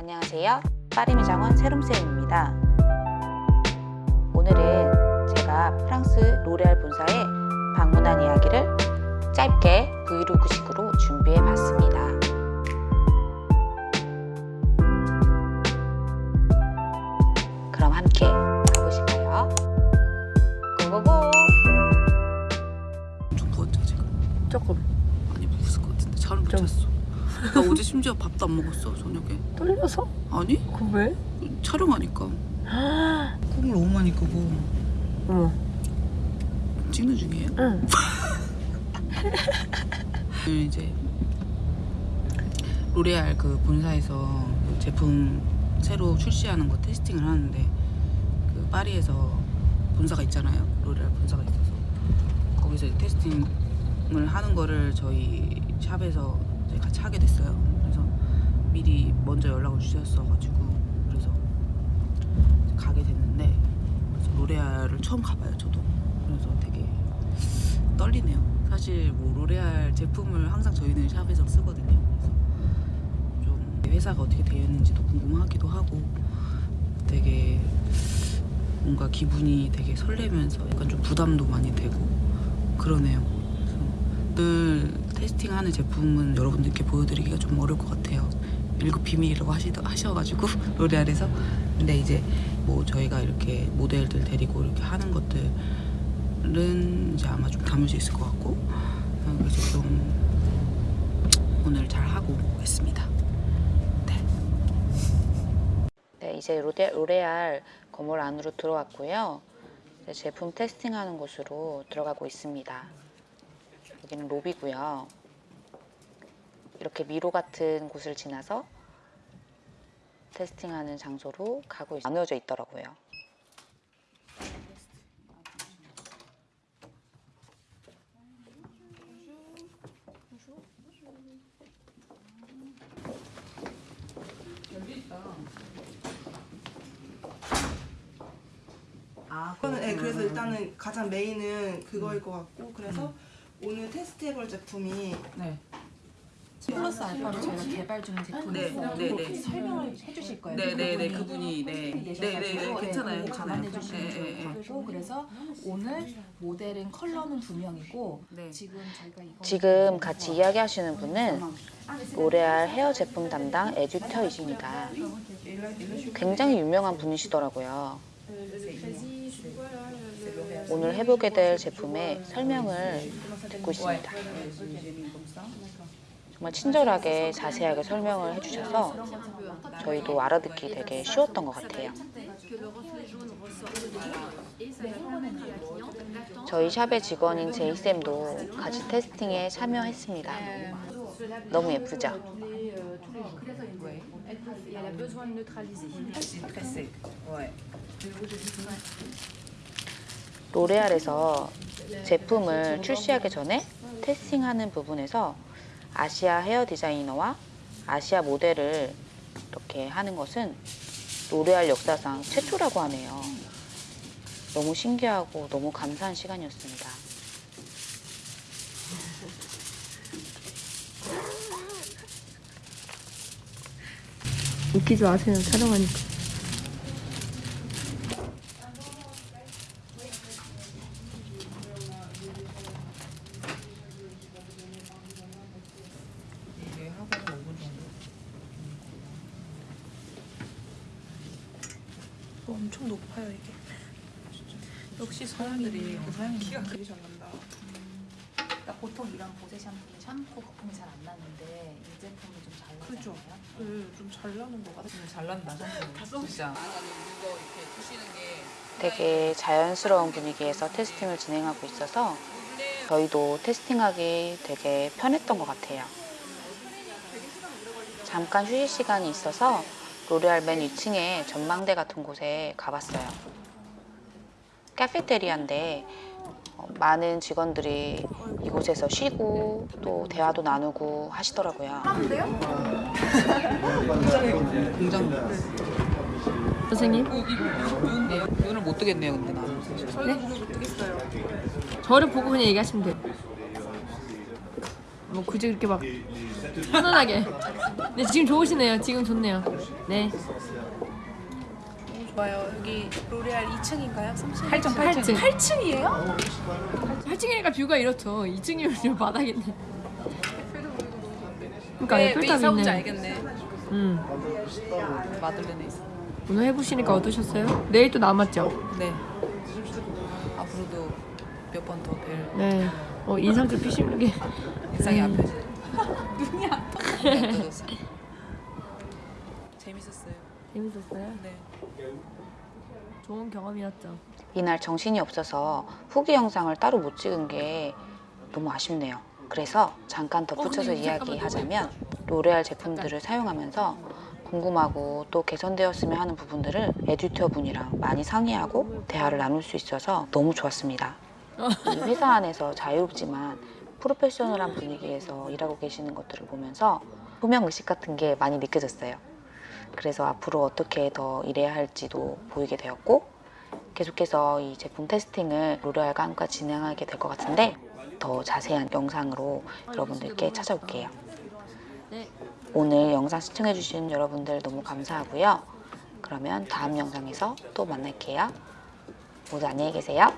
안녕하세요. 파리미 장원 세롬쌤입니다. 오늘은 제가 프랑스 로레알 본사에 방문한 이야기를 짧게 브이로그식으로 준비해 봤습니다. 그럼 함께 가보실까요? 고고고! 좀 부었죠 지금? 조금 많이 부었을 것 같은데 잘은 못 좀. 잤어 나 어제 심지어 밥도 안 먹었어 저녁에. 떨려서? 아니? 그 왜? 촬영하니까. 꿈을 너무 많이 꾸고 어머. 찍는 중이에요? 응. 오늘 이제 로레알 그 본사에서 제품 새로 출시하는 거 테스팅을 하는데 그 파리에서 본사가 있잖아요. 로레알 본사가 있어서. 거기서 테스팅을 하는 거를 저희 샵에서 이제 같이 하게 됐어요. 그래서 미리 먼저 연락을 주셨어가지고 그래서 가게 됐는데 그래서 로레알을 처음 가봐요 저도. 그래서 되게 떨리네요. 사실 뭐 로레알 제품을 항상 저희는 샵에서 쓰거든요. 그래서 좀 회사가 어떻게 되어 있는지도 궁금하기도 하고 되게 뭔가 기분이 되게 설레면서 약간 좀 부담도 많이 되고 그러네요. 오늘 테스팅하는 제품은 여러분들께 보여드리기가 좀 어려울 것 같아요 일급 비밀이라고 하시, 하셔가지고 로레알에서 근데 이제 뭐 저희가 이렇게 모델들 데리고 이렇게 하는 것들은 이제 아마 좀 담을 수 있을 것 같고 어, 그래서 좀 오늘 잘 하고 오겠습니다 네. 네, 이제 로레, 로레알 건물 안으로 들어왔고요. 제품 테스팅하는 곳으로 들어가고 있습니다. 여기는 로비고요. 이렇게 미로 같은 곳을 지나서 테스팅하는 장소로 가고 있, 나누어져 있더라고요. 아, 그거는 네, 그래서 일단은 가장 메인은 그거일 것 같고 그래서 오늘 테스트해볼 제품이 네. 플러스 알파로 저희가 개발 중인 제품이 네, 있어요. 네, 그거 네. 설명을 해주실 거예요. 네네네 그분이 네. 계셔가지고 네네네 예, 괜찮아요 감안해 괜찮아요 주시면 예, 좋을 예, 것 같고 그래서 오늘 모델은 컬러는 두 명이고 네. 지금 저희가 지금 같이 이야기하시는 분은 로레알 헤어 제품 담당 에듀터이십니다. 굉장히 유명한 분이시더라고요. 오늘 해보게 될 제품의 설명을 듣고 있습니다. 정말 친절하게 자세하게 설명을 해주셔서 저희도 알아듣기 되게 쉬웠던 것 같아요. 저희 샵의 직원인 제이쌤도 같이 테스팅에 참여했습니다. 너무 예쁘죠? 로레알에서 제품을 출시하기 전에 테스팅하는 부분에서 아시아 헤어 디자이너와 아시아 모델을 이렇게 하는 것은 로레알 역사상 최초라고 하네요. 너무 신기하고 너무 감사한 시간이었습니다. 웃기지 마세요 촬영하니까 이게 하고 5분 정도 엄청 높아요 이게 역시 사람들이 그 사람이 키가 되게 잘 난다 그러니까 보통 이런 보세 샴푸는 샴푸 거품이 잘 안 나는데 이 제품이 좀잘 그죠? 나잖아요. 네좀 잘 나는 것 같아요 잘 난다 진짜 되게 자연스러운 분위기에서 테스팅을 진행하고 있어서 저희도 테스팅하기 되게 편했던 것 같아요. 잠깐 휴식 시간이 있어서 로레알 맨 2층에 전망대 같은 곳에 가봤어요. 카페테리아인데 어, 많은 직원들이 이곳에서 쉬고 또 대화도 나누고 하시더라고요. 공장 선생님? 네, 눈을 못 뜨겠네요 근데 나는 저를 보고 그냥 얘기하시면 돼요. 뭐 굳이 그렇게 막 편안하게 네 지금 좋으시네요. 지금 좋네요. 네. 좋아요. 여기 로레알 2층인가요? 3층? 8층 8층. 8층이에요? 8층이니까 뷰가 이렇죠. 2층이면 좀 바닥인데. 그러니까 왜, 왜 온지 있네. 알겠네. 음. 마들렌에 있어. 오늘 해보시니까 어떠셨어요? 내일 또 남았죠? 네. 앞으로도 몇 번 더 뵐 네. 어 인상 좀 피시는 게. 인상이 음. 앞에. 눈이 아파. 없어졌어요. 재밌었어요. 재밌었어요? 네. 좋은 경험이었죠. 이날 정신이 없어서 후기 영상을 따로 못 찍은 게 너무 아쉽네요. 그래서 잠깐 덧붙여서 어, 이야기하자면 로레알 제품들을 사용하면서 궁금하고 또 개선되었으면 하는 부분들을 에디터 분이랑 많이 상의하고 대화를 나눌 수 있어서 너무 좋았습니다. 이 회사 안에서 자유롭지만 프로페셔널한 분위기에서 일하고 계시는 것들을 보면서 소명 의식 같은 게 많이 느껴졌어요. 그래서 앞으로 어떻게 더 일해야 할지도 보이게 되었고 계속해서 이 제품 테스팅을 로레알과 함께 진행하게 될 것 같은데 더 자세한 영상으로 여러분들께 찾아올게요. 네. 오늘 영상 시청해주신 여러분들 너무 감사하고요. 그러면 다음 영상에서 또 만날게요. 모두 안녕히 계세요.